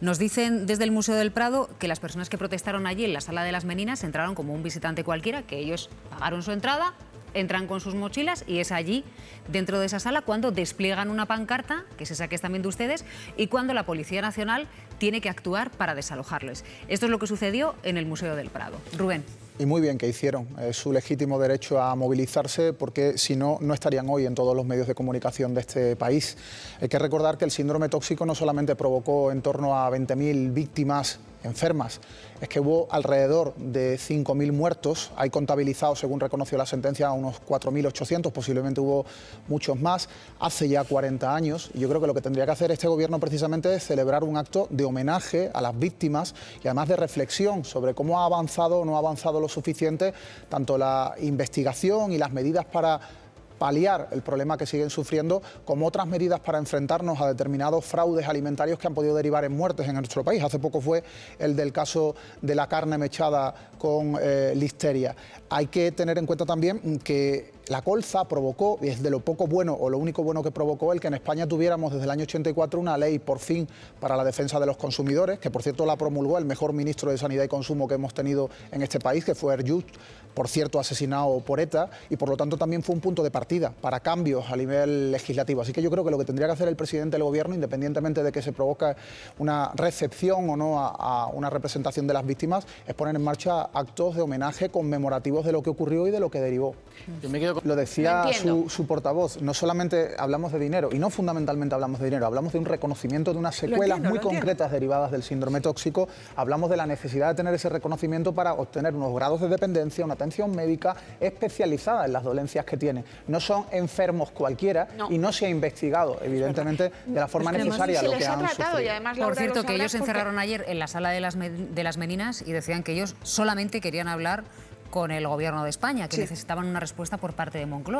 Nos dicen desde el Museo del Prado que las personas que protestaron allí en la Sala de las Meninas entraron como un visitante cualquiera, que ellos pagaron su entrada, entran con sus mochilas y es allí, dentro de esa sala, cuando despliegan una pancarta, que es esa que están viendo ustedes, y cuando la Policía Nacional tiene que actuar para desalojarles. Esto es lo que sucedió en el Museo del Prado. Rubén. Y muy bien que hicieron. Es su legítimo derecho a movilizarse porque si no, no estarían hoy en todos los medios de comunicación de este país. Hay que recordar que el síndrome tóxico no solamente provocó en torno a 20.000 víctimas enfermas, es que hubo alrededor de 5.000 muertos, hay contabilizados, según reconoció la sentencia, unos 4.800, posiblemente hubo muchos más, hace ya 40 años, y yo creo que lo que tendría que hacer este gobierno precisamente es celebrar un acto de homenaje a las víctimas y además de reflexión sobre cómo ha avanzado o no ha avanzado suficiente tanto la investigación y las medidas para paliar el problema que siguen sufriendo, como otras medidas para enfrentarnos a determinados fraudes alimentarios que han podido derivar en muertes en nuestro país. Hace poco fue el del caso de la carne mechada con eh, listeria. Hay que tener en cuenta también que la colza provocó, y es de lo poco bueno o lo único bueno que provocó el que en España tuviéramos desde el año 84 una ley por fin para la defensa de los consumidores, que por cierto la promulgó el mejor ministro de Sanidad y Consumo que hemos tenido en este país, que fue Erjust, por cierto asesinado por ETA, y por lo tanto también fue un punto de partida para cambios a nivel legislativo. Así que yo creo que lo que tendría que hacer el presidente del gobierno, independientemente de que se provoque una recepción o no a, una representación de las víctimas, es poner en marcha actos de homenaje conmemorativos de lo que ocurrió y de lo que derivó. Lo decía su, portavoz, no solamente hablamos de dinero, y no fundamentalmente hablamos de dinero, hablamos de un reconocimiento de unas secuelas muy concretas derivadas del síndrome tóxico, hablamos de la necesidad de tener ese reconocimiento para obtener unos grados de dependencia, una atención médica especializada en las dolencias que tiene. No son enfermos cualquiera y no se ha investigado, evidentemente, de la forma necesaria lo que han sufrido. Y además, Por cierto, que ellos se encerraron ayer en la sala de las, de las Meninas y decían que ellos solamente querían hablar con el gobierno de España, que necesitaban una respuesta por parte de Moncloa.